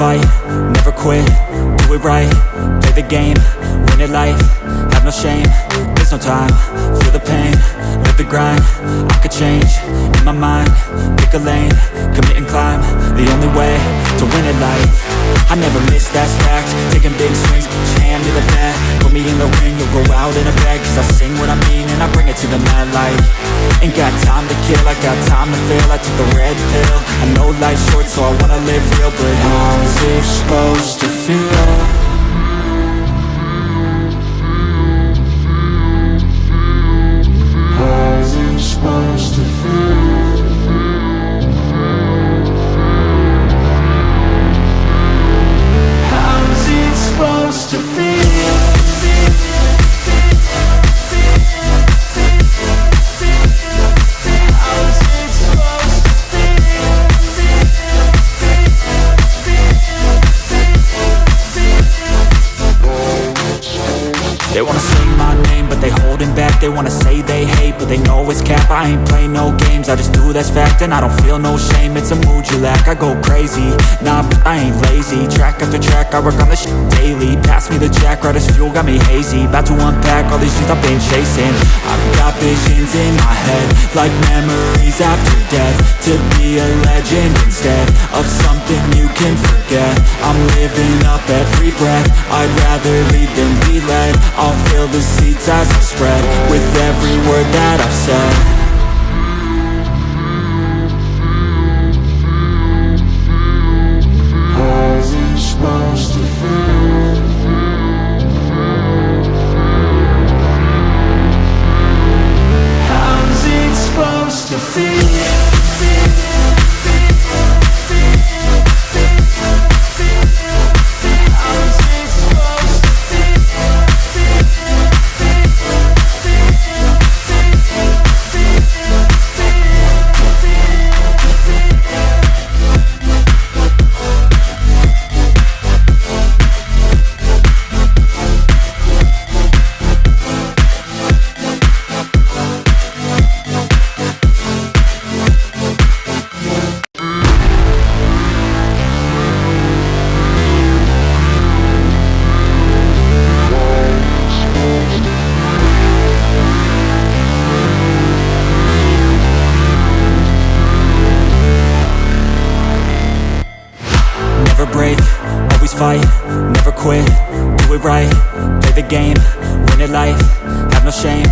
fight, never quit, do it right Play the game, win it life, have no shame There's no time, feel the pain, live the grind I could change, in my mind, pick a lane Commit and climb, the only way to win it life. I never miss, that's fact, taking big swings, hand to the bat Put me in the ring, you'll go out in a bag Cause I sing what To the light. Ain't got time to kill, I got time to feel I took a red pill, I know life's short so I wanna live real But how's it supposed to feel? They wanna say my name, but they holding back. They wanna say they hate, but they know it's cap. I ain't play no games, I just do that's fact And I don't feel no shame, it's a mood you lack I go crazy, nah, but I ain't lazy. Track after track, I work on this shit daily. Pass me the jack, right as fuel, got me hazy. About to unpack all these things I've been chasing. I've got visions in my head Like memories after death. To be a legend instead Of something you can forget. I'm living up every breath. I'd rather lead than be led. I'll fill the seats as I spread With every word that I've said Never break, always fight, never quit, do it right Play the game, win it life, have no shame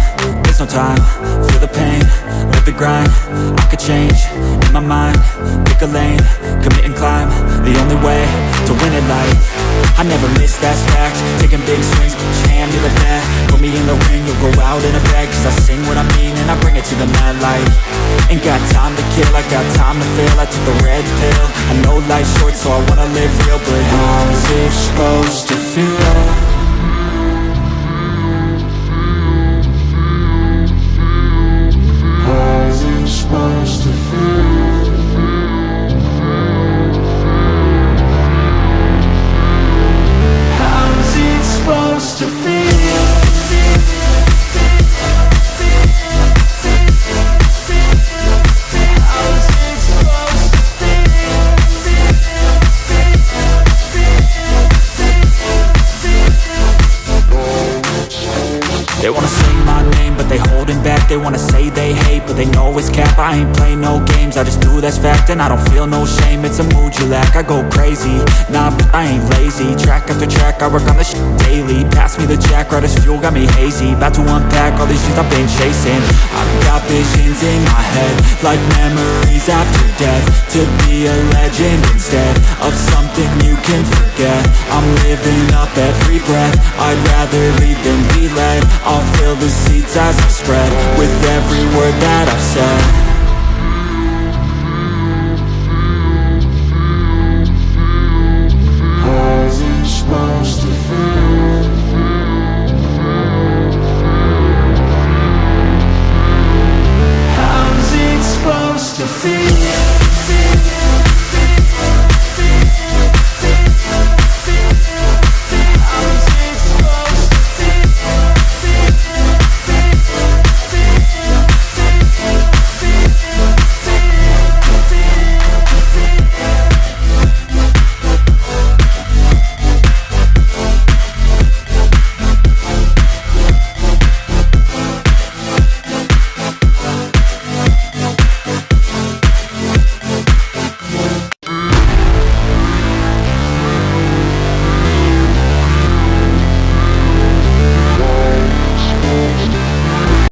There's no time, feel the pain, live the grind I could change, in my mind, pick a lane Commit and climb, the only way to win it life. I never miss, that's fact, taking big swings, hand to the bat Put me in the ring, you'll go out in a bag Cause I sing what I mean and I bring it to the mad light Ain't got time to kill, I got time to feel I took the red pill, I know life's so I wanna live real But how's it supposed to feel? Wanna say they hate, but they know it's cap. I ain't play no games, I just do that's fact And I don't feel no shame, it's a mood you lack I go crazy, nah, but I ain't lazy. Track after track, I work on this shit daily. Pass me the jack, right as fuel, got me hazy. About to unpack all these things I've been chasing. I've got visions in my head Like memories after death. To be a legend instead Of something you can forget. I'm living up every breath. I'd rather lead than be led. I'll fill the seats as I spread With with every word that I've said.